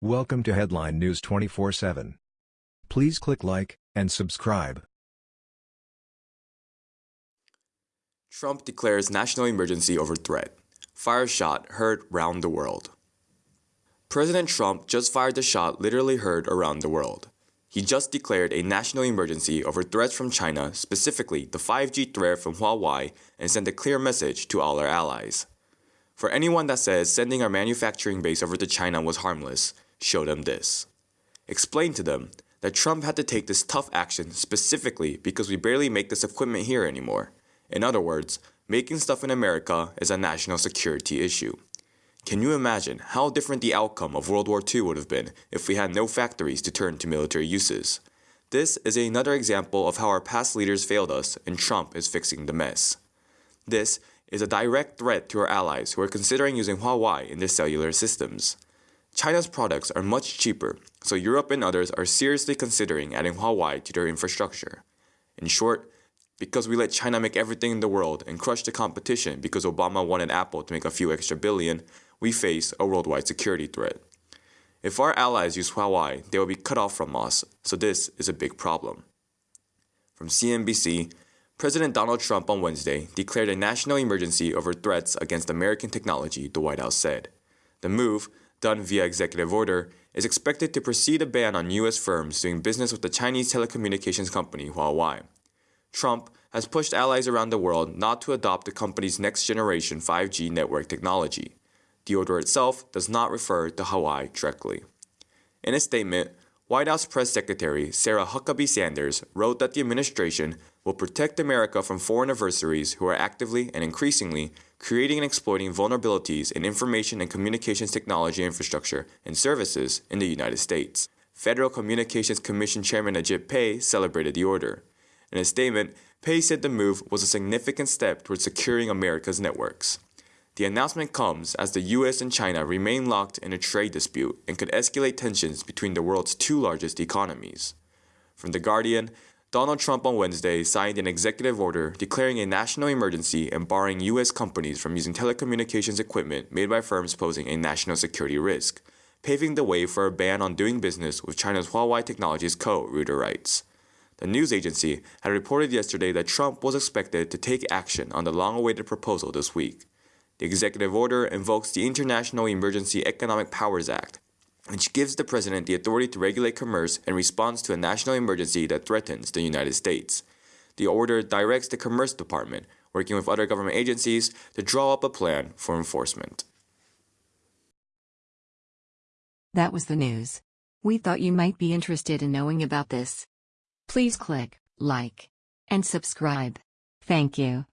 Welcome to Headline News 24/7. Please click like and subscribe. Trump declares national emergency over threat. Fire shot heard round the world. President Trump just fired a shot literally heard around the world. He just declared a national emergency over threats from China, specifically the 5G threat from Huawei, and sent a clear message to all our allies. For anyone that says sending our manufacturing base over to China was harmless, show them this. Explain to them that Trump had to take this tough action specifically because we barely make this equipment here anymore. In other words, making stuff in America is a national security issue. Can you imagine how different the outcome of World War II would have been if we had no factories to turn to military uses? This is another example of how our past leaders failed us and Trump is fixing the mess. This is a direct threat to our allies who are considering using Huawei in their cellular systems. China's products are much cheaper, so Europe and others are seriously considering adding Huawei to their infrastructure. In short, because we let China make everything in the world and crush the competition because Obama wanted Apple to make a few extra billion, we face a worldwide security threat. If our allies use Huawei, they will be cut off from us, so this is a big problem. From CNBC, President Donald Trump on Wednesday declared a national emergency over threats against American technology, the White House said. The move, done via executive order, is expected to precede a ban on U.S. firms doing business with the Chinese telecommunications company Huawei. Trump has pushed allies around the world not to adopt the company's next generation 5G network technology. The order itself does not refer to Huawei directly. In a statement, White House Press Secretary Sarah Huckabee Sanders wrote that the administration will protect America from foreign adversaries who are actively and increasingly creating and exploiting vulnerabilities in information and communications technology infrastructure and services in the United States. Federal Communications Commission Chairman Ajit Pai celebrated the order. In a statement, Pai said the move was a significant step towards securing America's networks. The announcement comes as the US and China remain locked in a trade dispute and could escalate tensions between the world's two largest economies. From The Guardian, Donald Trump on Wednesday signed an executive order declaring a national emergency and barring U.S. companies from using telecommunications equipment made by firms posing a national security risk, paving the way for a ban on doing business with China's Huawei Technologies Co., Reuters writes. The news agency had reported yesterday that Trump was expected to take action on the long awaited proposal this week. The executive order invokes the International Emergency Economic Powers Act, which gives the president the authority to regulate commerce in response to a national emergency that threatens the United States. The order directs the Commerce Department, working with other government agencies, to draw up a plan for enforcement. That was the news. We thought you might be interested in knowing about this. Please click like and subscribe. Thank you.